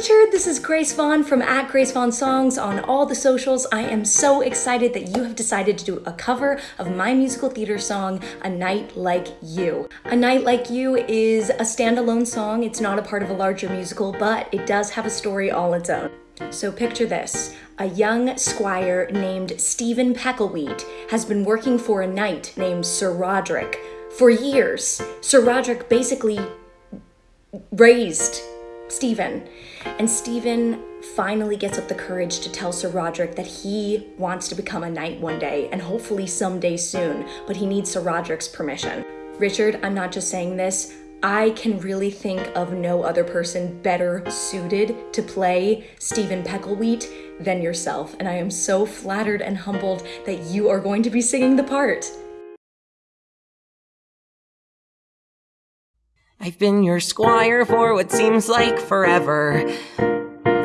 Richard. This is Grace Vaughn from at Grace Vaughn Songs on all the socials. I am so excited that you have decided to do a cover of my musical theater song, A Knight Like You. A Knight Like You is a standalone song. It's not a part of a larger musical, but it does have a story all its own. So picture this. A young squire named Stephen Pecklewheat has been working for a knight named Sir Roderick for years. Sir Roderick basically raised Stephen. And Stephen finally gets up the courage to tell Sir Roderick that he wants to become a knight one day and hopefully someday soon, but he needs Sir Roderick's permission. Richard, I'm not just saying this, I can really think of no other person better suited to play Stephen Pecklewheat than yourself, and I am so flattered and humbled that you are going to be singing the part. I've been your squire for what seems like forever.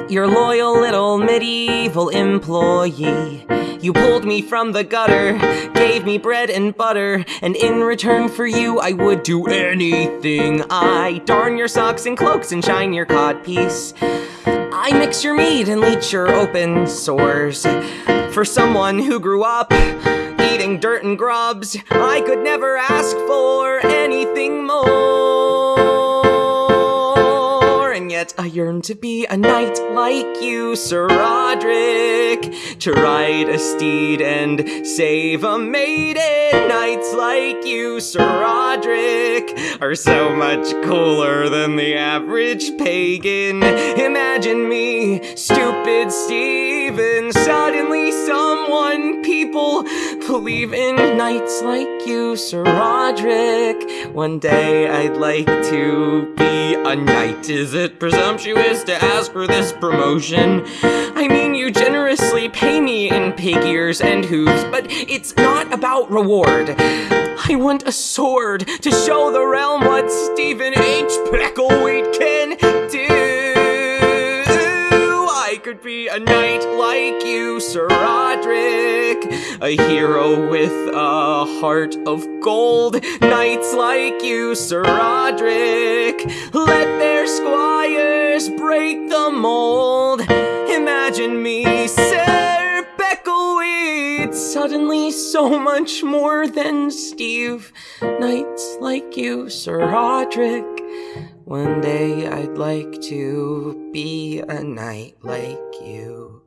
Your loyal little medieval employee. You pulled me from the gutter, gave me bread and butter, and in return for you, I would do anything. I darn your socks and cloaks and shine your codpiece. I mix your meat and leech your open sores. For someone who grew up dirt and grubs, I could never ask for anything more. And yet I yearn to be a knight like you, Sir Roderick, to ride a steed and save a maiden. Knights like you, Sir Roderick, are so much cooler than the average pagan. Imagine me, stupid Stephen, suddenly someone people believe in knights like you, Sir Roderick. One day I'd like to be a knight. Is it presumptuous to ask for this promotion? I mean, you generously pay me in pig ears and hooves, but it's not about reward. I want a sword to show the realm what Stephen H. Pecklewheat I could be a knight like you, Sir Roderick, a hero with a heart of gold. Knights like you, Sir Roderick, let their squires break the mold. Imagine me, Sir Pecklewheat, suddenly so much more than Steve. Knights like you, Sir Roderick. One day I'd like to be a knight like you.